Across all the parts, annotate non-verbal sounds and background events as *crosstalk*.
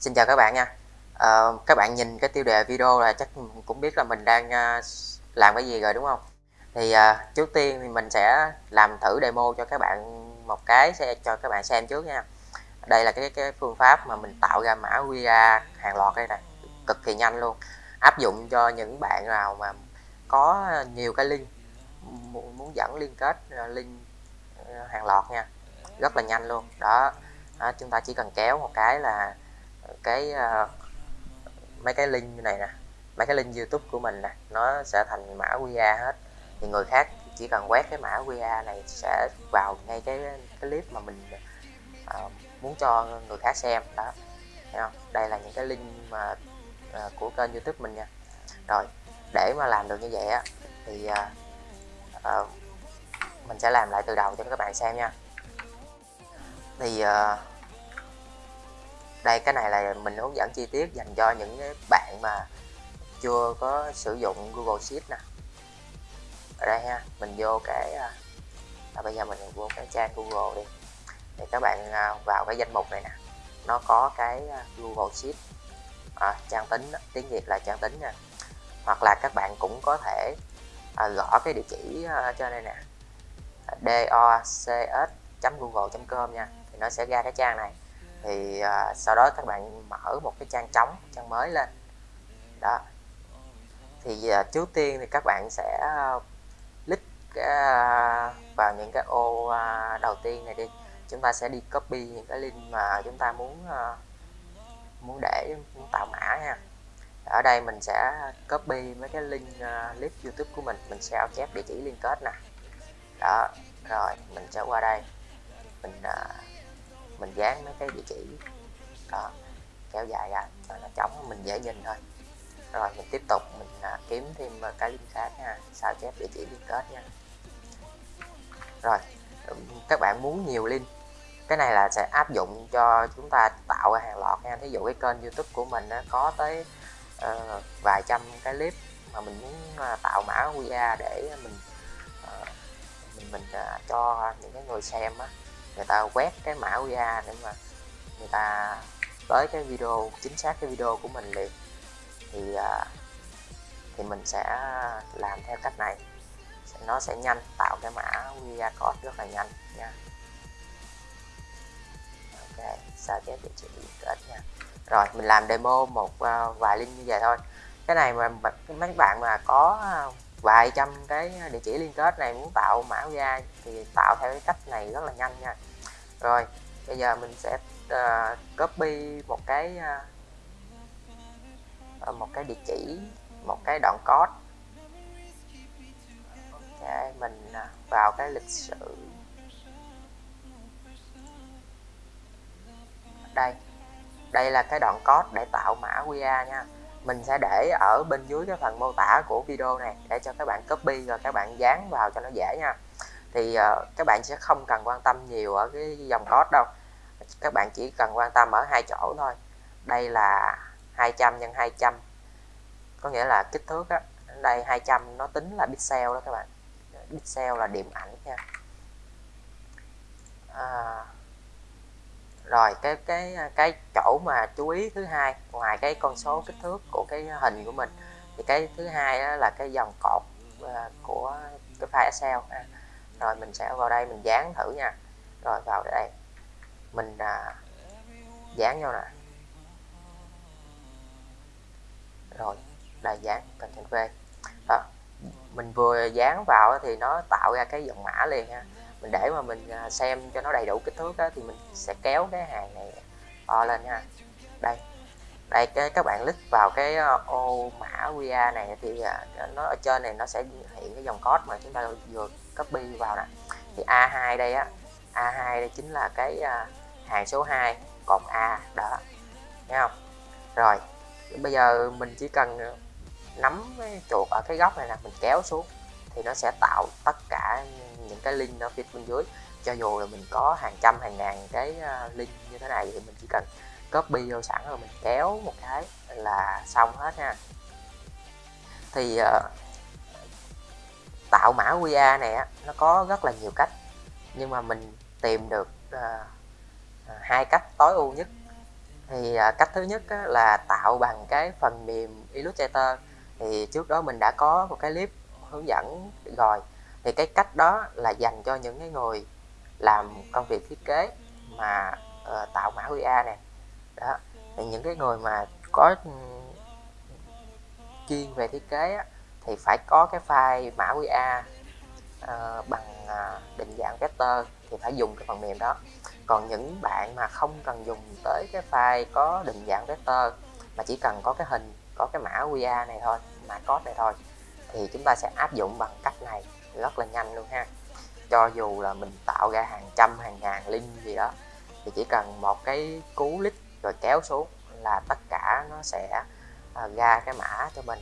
Xin chào các bạn nha. À, Các bạn nhìn cái tiêu đề video là chắc cũng biết là mình đang ờ, làm cái gì rồi đúng không? Thì à, trước tiên thì mình sẽ làm thử demo cho các bạn một cái sẽ cho các bạn xem trước nha. Đây là cái cái phương pháp mà mình tạo ra mã QR hàng loạt đây này Cực kỳ nhanh luôn. Áp dụng cho những bạn nào mà có nhiều cái link Muốn dẫn liên kết link hàng loạt nha. Rất là nhanh luôn. Đó. Đó, chúng ta chỉ cần kéo một cái là cái uh, mấy cái link này nè mấy cái link youtube của mình nè nó sẽ thành mã qr hết. Thì người khác chỉ cần quét cái mã qr này sẽ vào ngay cái, cái clip mà mình uh, muốn cho người khác xem đó. Thấy không? đây là những cái link mà uh, của kênh youtube mình nha. Rồi để mà làm được như vậy á thì uh, uh, mình sẽ làm lại từ đầu cho các bạn xem nha. Thì uh, đây cái này là mình hướng dẫn chi tiết dành cho những bạn mà chưa có sử dụng Google Sheet nè. Ở đây ha mình vô cái à, à, bây giờ mình vô cái trang Google đi. Thì các bạn à, vào cái danh mục này nè nó có cái à, Google Sheet. À, trang tính tiếng Việt là trang tính nha. Hoặc là các bạn cũng có thể à, gõ cái địa chỉ à, cho đây nè à, docs.google.com nha. Thì nó sẽ ra cái trang này thì à, sau đó các bạn mở một cái trang trống trang mới lên. Đó. Thì à, trước tiên thì các bạn sẽ à, click à, vào những cái ô à, đầu tiên này đi. Chúng ta sẽ đi copy những cái link mà chúng ta muốn à, muốn để muốn tạo mã nha. Ở đây mình sẽ copy mấy cái link uh, clip youtube của mình. Mình sẽ chép địa chỉ liên kết nè. Đó rồi mình sẽ qua đây. Mình uh, mình dán mấy cái địa chỉ đó kéo dài ra cho nó trống mình dễ nhìn thôi. Rồi mình tiếp tục mình à, kiếm thêm cái link khác nha sao chép địa chỉ liên kết nha. Rồi các bạn muốn nhiều link cái này là sẽ áp dụng cho chúng ta tạo ra hàng loạt nha. Thí dụ cái kênh youtube của mình nó có tới uh, vài trăm cái clip mà mình muốn uh, tạo mã QR để mình uh, mình mình uh, cho những cái người xem á người ta quét cái mã QR để mà người ta tới cái video, chính xác cái video của mình liền. Thì à, thì mình sẽ làm theo cách này. Nó sẽ nhanh, tạo cái mã QR code rất là nhanh nha. Ok, sao chép địa chỉ kết nha. Rồi, mình làm demo một à, vài link như vậy thôi. Cái này mà mấy bạn mà có à, vài trăm cái địa chỉ liên kết này muốn tạo mã ra thì tạo theo cái cách này rất là nhanh nha. Rồi bây giờ mình sẽ uh, copy một cái uh, một cái địa chỉ một cái đoạn code. Để mình uh, vào cái lịch sử. Đây đây là cái đoạn code để tạo mã QR nha mình sẽ để ở bên dưới cái phần mô tả của video này để cho các bạn copy rồi các bạn dán vào cho nó dễ nha. Thì uh, các bạn sẽ không cần quan tâm nhiều ở cái dòng code đâu. Các bạn chỉ cần quan tâm ở hai chỗ thôi. Đây là 200 nhân 200 có nghĩa là kích thước á đây 200 nó tính là pixel đó các bạn. Pixel là điểm ảnh nha. À, rồi cái cái cái chỗ mà chú ý thứ hai ngoài cái con số kích thước của cái hình của mình thì cái thứ hai là cái dòng cột ờ, của cái file Excel rồi mình sẽ vào đây mình dán thử nha. Rồi vào đây. Mình à, dán vô nè. Rồi là dán Ctrl V. Đó mình vừa dán vào thì nó tạo ra cái dòng mã liền ha mình để mà mình à, xem cho nó đầy đủ kích thước đó, thì mình sẽ kéo cái hàng này to lên nha đây. Đây cái các bạn click vào cái ờ, ô mã QR này thì à, nó ở trên này nó sẽ hiện cái dòng code mà chúng ta vừa copy vào nè. Thì A2 đây á A2 đây chính là cái à, hàng số 2 còn A đó. Nghe không? Rồi bây giờ mình chỉ cần nắm cái chuột ở cái góc này là mình kéo xuống thì nó sẽ tạo tất cả những cái link ở phía bên dưới. Cho dù là mình có hàng trăm hàng ngàn cái à, link như thế này thì mình chỉ cần copy vô sẵn rồi mình kéo một cái là xong hết nha thì uh, tạo mã QR này nó có rất là nhiều cách. Nhưng mà mình tìm được uh, hai cách tối ưu nhất. Thì cách thứ nhất á, là tạo bằng cái phần mềm Illustrator. Thì trước đó mình đã có một cái clip hướng dẫn rồi thì cái cách đó là dành cho những cái người làm công việc thiết kế mà uh, tạo mã QR nè. Đó thì những cái người mà có ừ, chuyên về thiết kế á, thì phải có cái file mã QR uh, ờ, bằng uh, định dạng vector thì phải dùng cái phần mềm đó. Còn những bạn mà không cần dùng tới cái file có định dạng vector mà chỉ cần có cái hình có cái mã QR này thôi mã code này thôi thì chúng ta sẽ áp dụng bằng cách này rất là nhanh luôn ha. Cho dù là mình tạo ra hàng trăm hàng ngàn link gì đó thì chỉ cần một cái cú lít rồi kéo xuống là tất cả nó sẽ à, ra cái mã cho mình.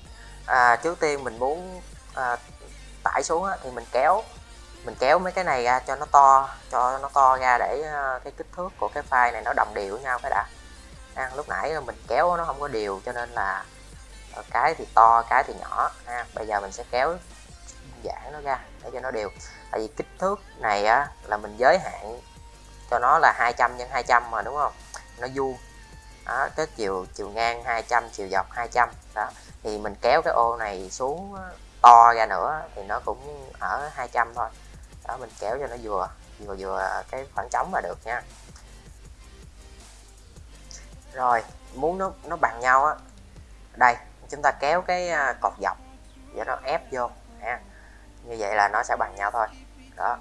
À, trước tiên mình muốn à, tải xuống á, thì mình kéo mình kéo mấy cái này ra cho nó to cho nó to ra để à, cái kích thước của cái file này nó đồng đều với nhau phải đã. À, lúc nãy mình kéo nó không có đều cho nên là à, cái thì to cái thì nhỏ ha. bây giờ mình sẽ kéo giãn nó ra để cho nó đều. Tại vì kích thước này á, là mình giới hạn cho nó là 200 nhân 200 mà đúng không? Nó vuông. Đó, cái chiều chiều ngang 200 chiều dọc 200 đó thì mình kéo cái ô này xuống to ra nữa thì nó cũng ở 200 thôi. Đó mình kéo cho nó vừa vừa vừa cái khoảng trống là được nha. Rồi muốn nó nó bằng nhau á đây chúng ta kéo cái à, cột dọc để nó ép vô ha như vậy là nó sẽ bằng nhau thôi. Đó.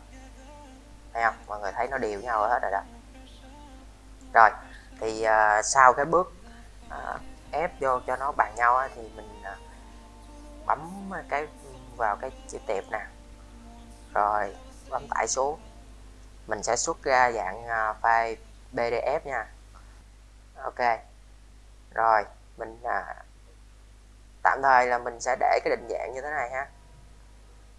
Thấy không? Mọi người thấy nó đều nhau hết rồi đó. Rồi thì uh, sau cái bước uh, ép vô cho nó bằng nhau á, thì mình uh, bấm cái vào cái chữ tiệp nè. Rồi bấm tải xuống. Mình sẽ xuất ra dạng uh, file pdf nha. Ok. Rồi mình uh, tạm thời là mình sẽ để cái định dạng như thế này ha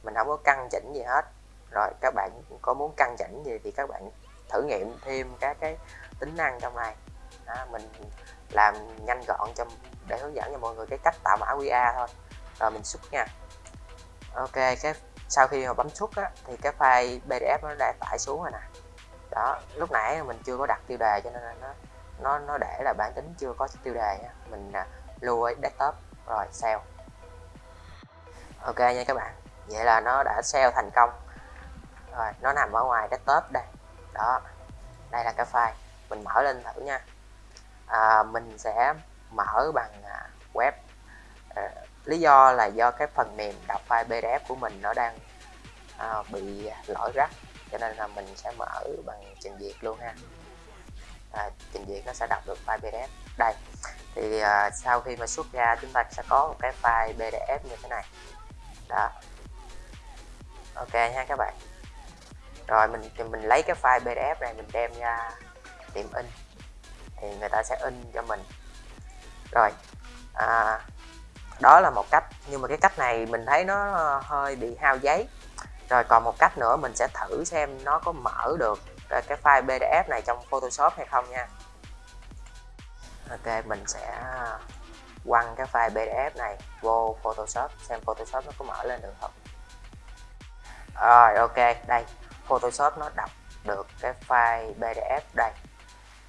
mình không có căn chỉnh gì hết. Rồi các bạn có muốn căn chỉnh gì thì các bạn thử nghiệm thêm các cái tính năng trong này. Đó, mình làm nhanh gọn cho để hướng dẫn cho mọi người cái cách tạo mã QR thôi. Rồi mình xuất nha. Ok cái sau khi mà bấm xuất á, thì cái file PDF nó đã tải xuống rồi nè. Đó lúc nãy mình chưa có đặt tiêu đề cho nên là nó nó nó để là bản tính chưa có tiêu đề nha mình à, lưu ở desktop rồi save. Ok nha các bạn vậy là nó đã sale thành công. Rồi nó nằm ở ngoài desktop đây. Đó đây là cái file. Mình mở lên thử nha. À, mình sẽ mở bằng à, web. À, lý do là do cái phần mềm đọc file pdf của mình nó đang à, bị lỗi rắc. Cho nên là mình sẽ mở bằng trình duyệt luôn ha. À, trình duyệt nó sẽ đọc được file pdf. Đây thì à, sau khi mà xuất ra chúng ta sẽ có một cái file pdf như thế này. Đó ok ha các bạn. Rồi mình thì mình lấy cái file pdf này mình đem ra tiệm in. Thì người ta sẽ in cho mình. Rồi à, đó là một cách nhưng mà cái cách này mình thấy nó hơi bị hao giấy. Rồi còn một cách nữa mình sẽ thử xem nó có mở được cái file pdf này trong photoshop hay không nha. Ok mình sẽ quăng cái file pdf này vô photoshop xem photoshop nó có mở lên được không rồi ok đây photoshop nó đọc được cái file pdf đây.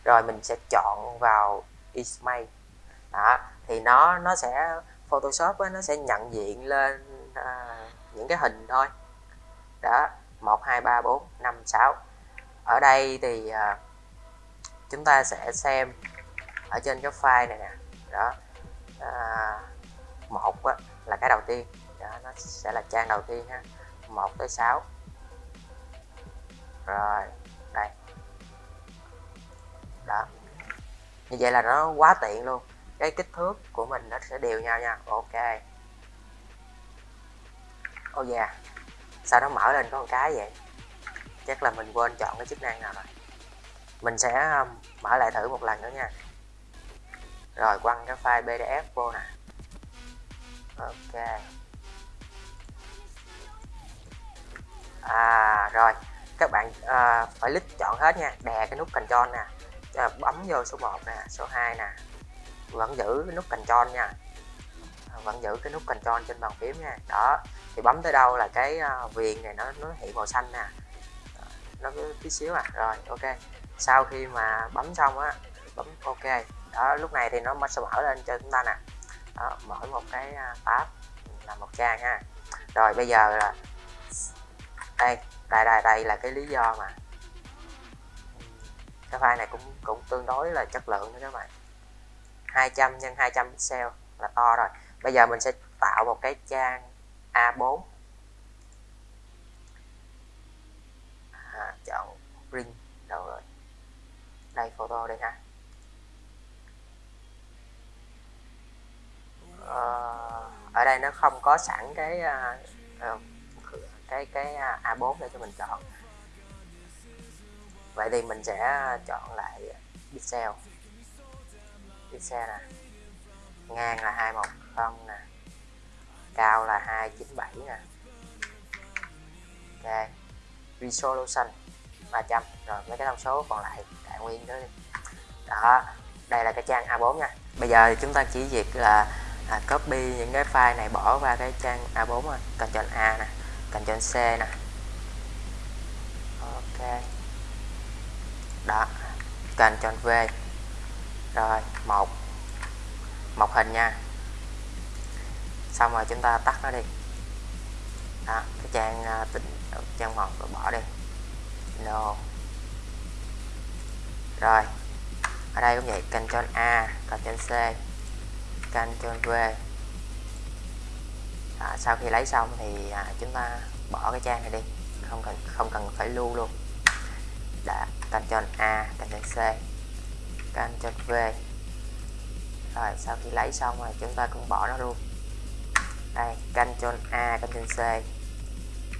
Rồi mình sẽ chọn vào Ismay đó thì nó nó sẽ Photoshop ấy, nó sẽ nhận diện lên à, những cái hình thôi. Đó 1 2 3 4 5 6 ở đây thì à, chúng ta sẽ xem ở trên cái file này nè. Đó à, một á, là cái đầu tiên. Đó, nó sẽ là trang đầu tiên ha. 1 tới 6 rồi, đây. Đó. Như vậy là nó quá tiện luôn. Cái kích thước của mình nó sẽ đều nhau nha. Ok. Ô oh yeah. sao nó mở lên có một cái vậy? Chắc là mình quên chọn cái chức năng nào rồi. Mình sẽ um, mở lại thử một lần nữa nha. Rồi quăng cái file pdf vô nè. Ok. À rồi. Các bạn à, phải lít chọn hết nha. Đè cái nút control nè. À, bấm vô số 1 nè số 2 nè. Vẫn giữ cái nút control nha. Ờ, vẫn giữ cái nút control trên bàn phím nha. Đó. Thì bấm tới đâu là cái uh, viền này nó nó hiện màu xanh nè. Nó cứ tí xíu à. Rồi ok. Sau khi mà bấm xong á bấm ok. Đó lúc này thì nó sẽ mở lên cho chúng ta nè. Đó, mở một cái à, tab là một trang ha. Rồi bây giờ là đây đây đây đây là cái lý do mà cái file này cũng cũng tương đối là chất lượng nữa các bạn. 200 x 200 pixel là to rồi. Bây giờ mình sẽ tạo một cái trang A4 à, chọn print đâu rồi. Đây photo đây ha. Ờ, ở đây nó không có sẵn cái uh, cái cái à, A4 để cho mình chọn. Vậy thì mình sẽ chọn lại pixel. Pixel nè. Ngang là 210 nè. Cao là 297 nè. Ok. Resolution 300 rồi mấy cái thông số còn lại đại nguyên đó đi. Đó đây là cái trang A4 nha. Bây giờ chúng ta chỉ việc là à, copy những cái file này bỏ qua cái trang A4 thôi. Ctrl A nè. Ctrl C nè. Ok. Đó Ctrl V. Rồi, một. Một hình nha. Xong rồi chúng ta tắt nó đi. Đó, cái trang à, tính trang một bỏ đi. No. Rồi, ở đây cũng vậy Ctrl A Ctrl C Ctrl V à, sau khi lấy xong thì à, chúng ta bỏ cái trang này đi. Không cần không cần phải lưu luôn. Đã Ctrl A Ctrl C Ctrl V. Rồi sau khi lấy xong rồi chúng ta cũng bỏ nó luôn. Đây Ctrl A Ctrl C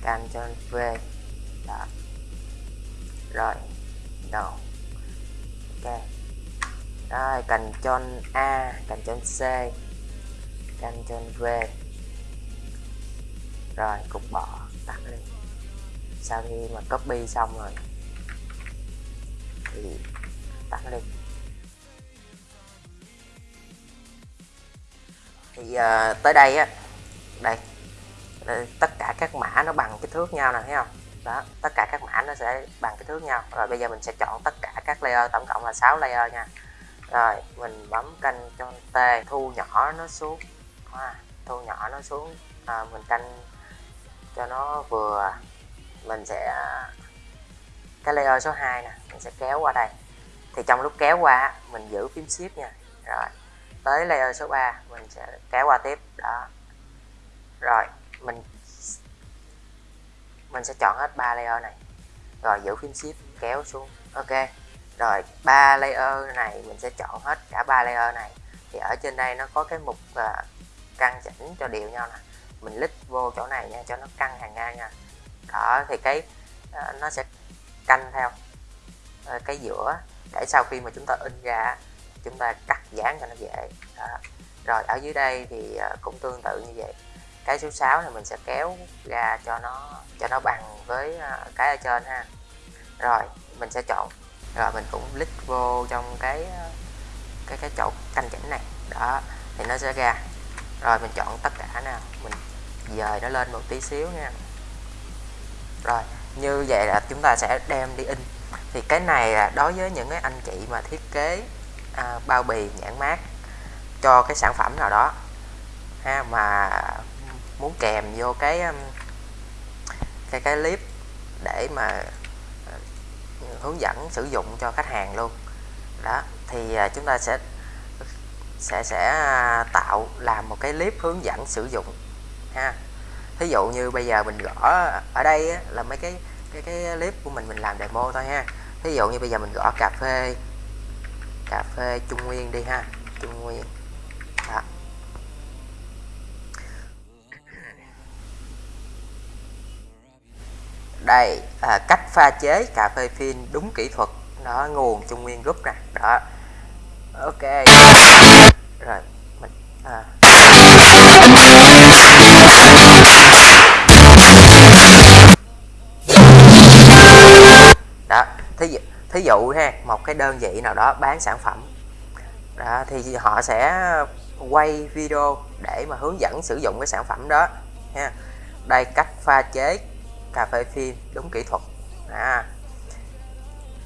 Ctrl V. Đó. Rồi no ok. Rồi Ctrl A Ctrl C Ctrl V rồi cục bỏ tắt đi. Sau khi mà copy xong rồi thì tắt đi. Thì uh, tới đây á đây, đây tất cả các mã nó bằng kích thước nhau nè thấy không? Đó tất cả các mã nó sẽ bằng kích thước nhau. Rồi bây giờ mình sẽ chọn tất cả các layer tổng cộng là 6 layer nha. Rồi mình bấm canh cho T thu nhỏ nó xuống. À, thu nhỏ nó xuống. À, mình canh cho nó vừa. Mình sẽ cái layer số 2 nè mình sẽ kéo qua đây. Thì trong lúc kéo qua mình giữ phím shift nha. Rồi tới layer số 3 mình sẽ kéo qua tiếp. Đó. Rồi mình mình sẽ chọn hết ba layer này. Rồi giữ phím shift kéo xuống. Ok. Rồi ba layer này mình sẽ chọn hết cả ba layer này. Thì ở trên đây nó có cái mục uh, căn chỉnh cho đều nhau nè mình lít vô chỗ này nha, cho nó căng hàng ngang nha. Đó, thì cái ờ, nó sẽ canh theo ờ, cái giữa để sau khi mà chúng ta in ra, chúng ta cắt dán cho nó dễ. Đó. rồi, ở dưới đây thì ờ, cũng tương tự như vậy. Cái số 6 này mình sẽ kéo ra cho nó cho nó bằng với cái ở trên ha. Rồi, mình sẽ chọn. Rồi, mình cũng click vô trong cái cái cái chỗ canh chỉnh này. Đó, thì nó sẽ ra rồi mình chọn tất cả nào mình dời nó lên một tí xíu nha. Rồi như vậy là chúng ta sẽ đem đi in. Thì cái này là đối với những cái anh chị mà thiết kế à, bao bì nhãn mát cho cái sản phẩm nào đó ha mà muốn kèm vô cái um, cái cái clip để mà à, hướng dẫn sử dụng cho khách hàng luôn. Đó thì à, chúng ta sẽ sẽ sẽ à, tạo làm một cái clip hướng dẫn sử dụng ha. Thí dụ như bây giờ mình gõ ở đây á, là mấy cái cái cái clip của mình mình làm demo thôi ha. Thí dụ như bây giờ mình gõ cà phê cà phê trung nguyên đi ha. Trung nguyên. Đó. đây à, cách pha chế cà phê phin đúng kỹ thuật đó nguồn trung nguyên group nè. Đó ok rồi mình à. đó thí dụ, thí dụ ha một cái đơn vị nào đó bán sản phẩm đó thì họ sẽ quay video để mà hướng dẫn sử dụng cái sản phẩm đó ha đây cách pha chế cà phê phin đúng kỹ thuật à.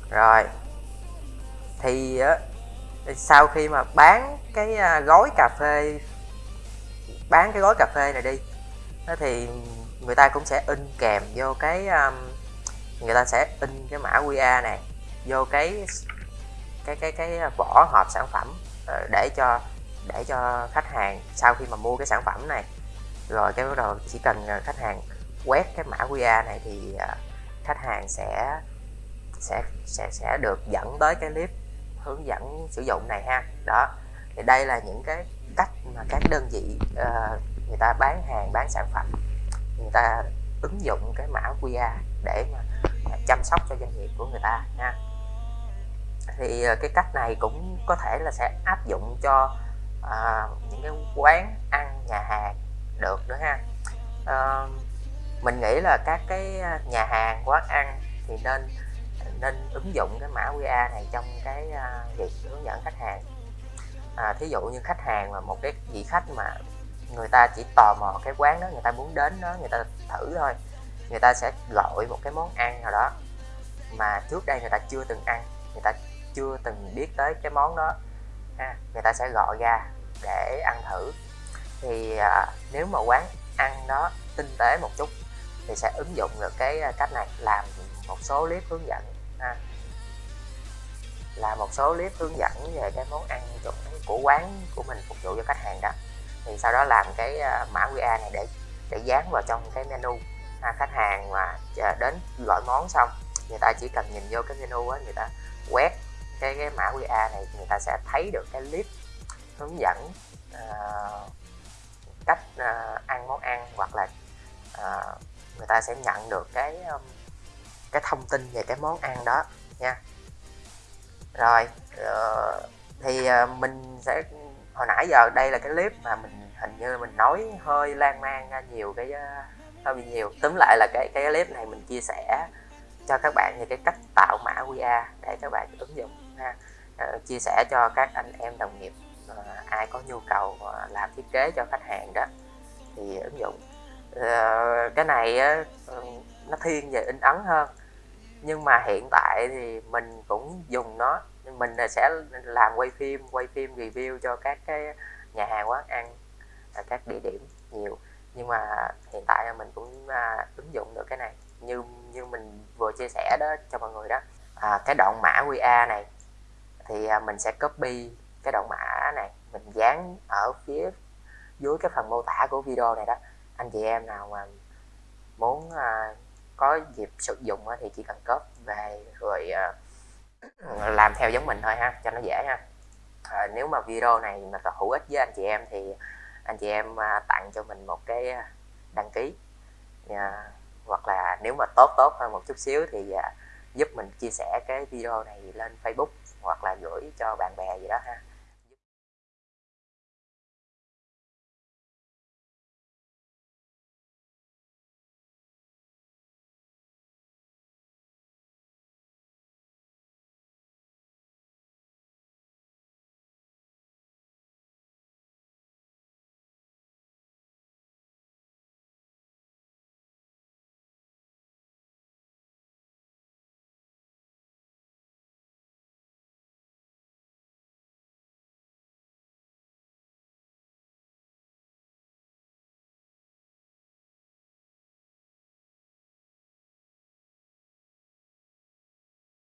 rồi thì sau khi mà bán cái à, gói cà phê bán cái gói cà phê này đi thì người ta cũng sẽ in kèm vô cái um, người ta sẽ in cái mã QR này vô cái cái cái cái vỏ hộp sản phẩm ờ, để cho để cho khách hàng sau khi mà mua cái sản phẩm này. Rồi cái bắt đầu chỉ cần à, khách hàng quét cái mã QR này thì khách hàng sẽ sẽ sẽ sẽ được dẫn tới cái clip hướng dẫn sử dụng này ha. Đó thì đây là những cái cách mà các đơn vị uh, người ta bán hàng bán sản phẩm. Người ta ứng dụng cái mã QR để mà à, chăm sóc cho doanh nghiệp của người ta nha thì ờ, cái cách này cũng có thể là sẽ áp dụng cho uh, những cái quán ăn nhà hàng được nữa ha. Uh, mình nghĩ là các cái nhà hàng quán ăn thì nên nên ứng dụng cái mã QR này trong cái uh, việc hướng dẫn khách hàng. À, thí dụ như khách hàng mà một cái vị khách mà người ta chỉ tò mò cái quán đó người ta muốn đến đó người ta thử thôi người ta sẽ gọi một cái món ăn nào đó mà trước đây người ta chưa từng ăn người ta chưa từng biết tới cái món đó ha người ta sẽ gọi ra để ăn thử. Thì à, nếu mà quán ăn đó tinh tế một chút thì sẽ ứng dụng được cái à, cách này làm một số clip hướng dẫn ha. Là một số clip hướng dẫn về cái món ăn của quán của mình phục vụ cho khách hàng đó. Thì sau đó làm cái ờ, mã QR này để để dán vào trong cái menu ha, khách hàng mà ờ, đến gọi món xong người ta chỉ cần nhìn vô cái menu á người ta quét cái cái mã QR này người ta sẽ thấy được cái clip hướng dẫn uh, cách uh, ăn món ăn hoặc là uh, người ta sẽ nhận được cái um, cái thông tin về cái món ăn đó nha. Rồi uh, thì uh, mình sẽ hồi nãy giờ đây là cái clip mà mình hình như mình nói hơi lan man ra nhiều cái uh, hơi bị nhiều. Tóm lại là cái cái clip này mình chia sẻ cho các bạn về cái cách tạo mã QR để các bạn ứng dụng ha. Uh, chia sẻ cho các anh em đồng nghiệp uh, ai có nhu cầu uh, làm thiết kế cho khách hàng đó thì ứng dụng. Uh, cái này uh, nó thiên về in ấn hơn nhưng mà hiện tại thì mình cũng dùng nó. Mình sẽ làm quay phim quay phim review cho các cái nhà hàng quán ăn à, các địa điểm nhiều. Nhưng mà hiện tại mình cũng à, ứng dụng được cái này. Như như mình vừa chia sẻ đó cho mọi người đó. À, cái đoạn mã QR này thì à, mình sẽ copy cái đoạn mã này. Mình dán ở phía dưới cái phần mô tả của video này đó. Anh chị em nào mà muốn à, có dịp sử dụng thì chỉ cần copy về rồi ờ, *clears throat* làm theo giống mình thôi ha cho nó dễ ha. À, nếu mà video này mà có hữu ích với anh chị em thì anh chị em ờ, tặng cho mình một cái đăng ký. À, hoặc là nếu mà tốt tốt hơn một chút xíu thì giúp mình chia sẻ cái video này lên Facebook hoặc là gửi cho bạn bè gì đó ha.